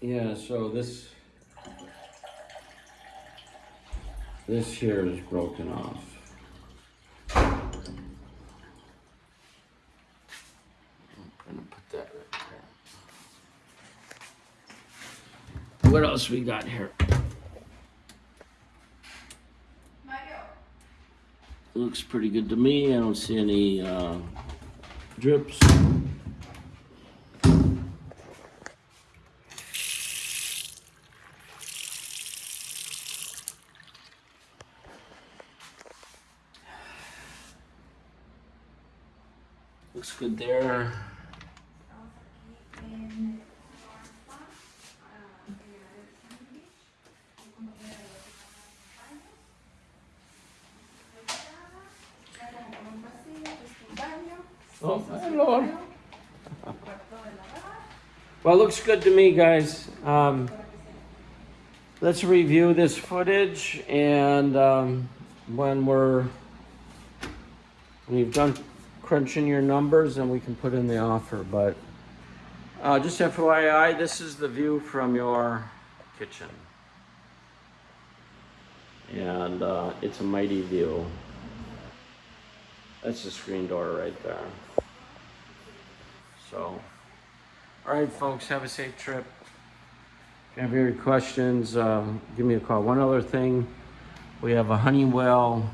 Yeah, so this this here is broken off. I'm gonna put that right there. What else we got here? Looks pretty good to me. I don't see any uh, drips. Looks good there. Oh, my lord. Well, it looks good to me, guys. Um, let's review this footage and um, when we're when you've done crunching your numbers, and we can put in the offer. But uh, just FYI, this is the view from your kitchen. And uh, it's a mighty view. That's the screen door right there. So, all right, folks, have a safe trip. If you have any questions, uh, give me a call. One other thing, we have a Honeywell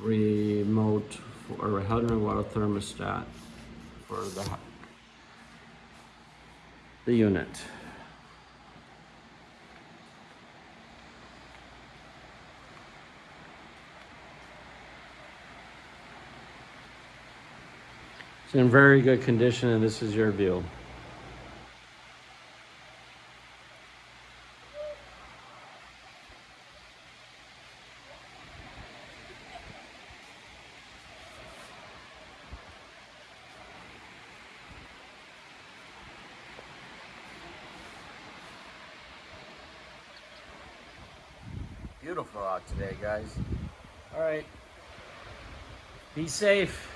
remote or a Honeywell thermostat for the the unit. It's in very good condition and this is your view. Beautiful out today, guys. All right. Be safe.